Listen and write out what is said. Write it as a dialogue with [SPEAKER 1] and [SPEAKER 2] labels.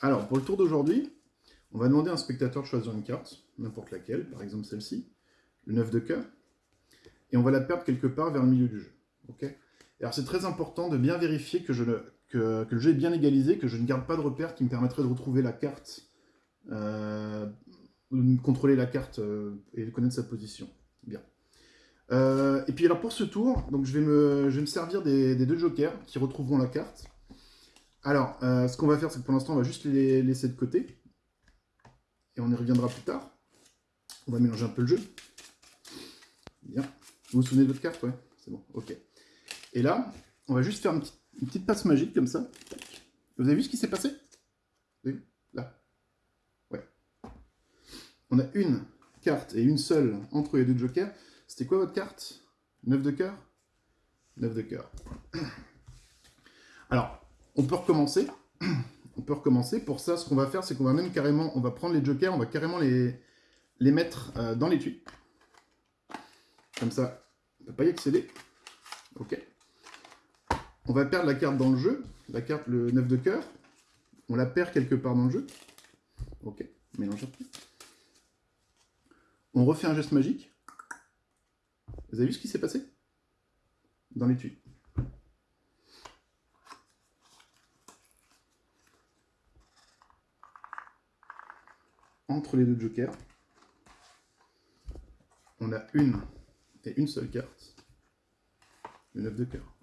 [SPEAKER 1] Alors, pour le tour d'aujourd'hui, on va demander à un spectateur de choisir une carte, n'importe laquelle, par exemple celle-ci, le 9 de cœur, et on va la perdre quelque part vers le milieu du jeu. ok? Alors c'est très important de bien vérifier que, le jeu est bien égalisé, que je ne garde pas de repère qui me permettrait de retrouver la carte, euh, contrôler la carte euh, et connaître sa position. Bien. Euh, et puis alors pour ce tour, donc je vais me servir des, deux jokers qui retrouveront la carte. Alors, ce qu'on va faire, c'est que pour l'instant, on va juste les laisser de côté. Et on y reviendra plus tard. On va mélanger un peu le jeu. Bien. Vous vous souvenez de votre carte? Ouais, c'est bon, ok. Et là, on va juste faire une petite, passe magique comme ça. Vous avez vu ce qui s'est passé? Vous avez vu Là. Ouais. On a une carte et une seule entre les deux jokers. C'était quoi votre carte? 9 de cœur? 9 de cœur. Alors, on peut recommencer. On peut recommencer. Pour ça, ce qu'on va faire, c'est qu'on va même carrément, on va prendre les jokers, on va carrément les, mettre euh, dans l'étui. Comme ça, on ne peut pas y accéder. Ok. On va perdre la carte dans le jeu, la carte le 9 de cœur. On la perd quelque part dans le jeu. Ok, mélange un peu. On refait un geste magique. Vous avez vu ce qui s'est passé? Dans l'étui. Entre les deux jokers, on a une et une seule carte, le 9 de cœur.